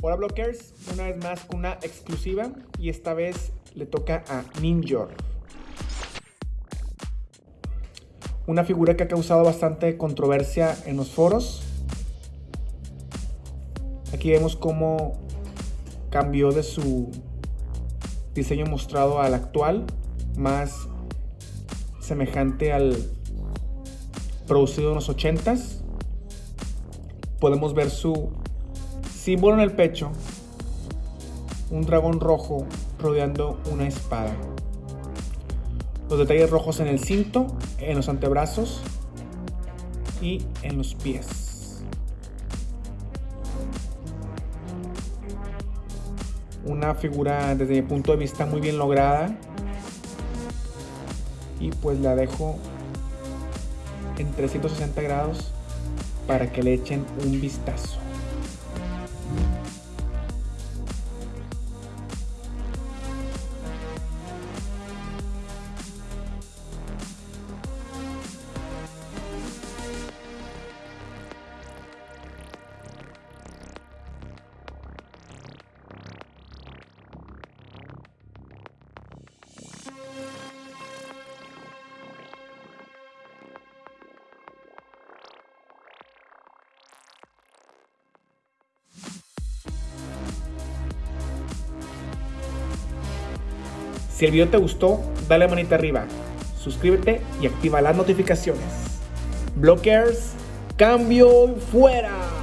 Hola Blockers, una vez más una exclusiva y esta vez le toca a Ninjor. Una figura que ha causado bastante controversia en los foros. Aquí vemos cómo cambió de su diseño mostrado al actual, más semejante al producido en los 80s. Podemos ver su símbolo en el pecho, un dragón rojo rodeando una espada. Los detalles rojos en el cinto, en los antebrazos y en los pies. Una figura desde mi punto de vista muy bien lograda. Y pues la dejo en 360 grados para que le echen un vistazo. Si el video te gustó, dale manita arriba, suscríbete y activa las notificaciones. Blockers, cambio fuera.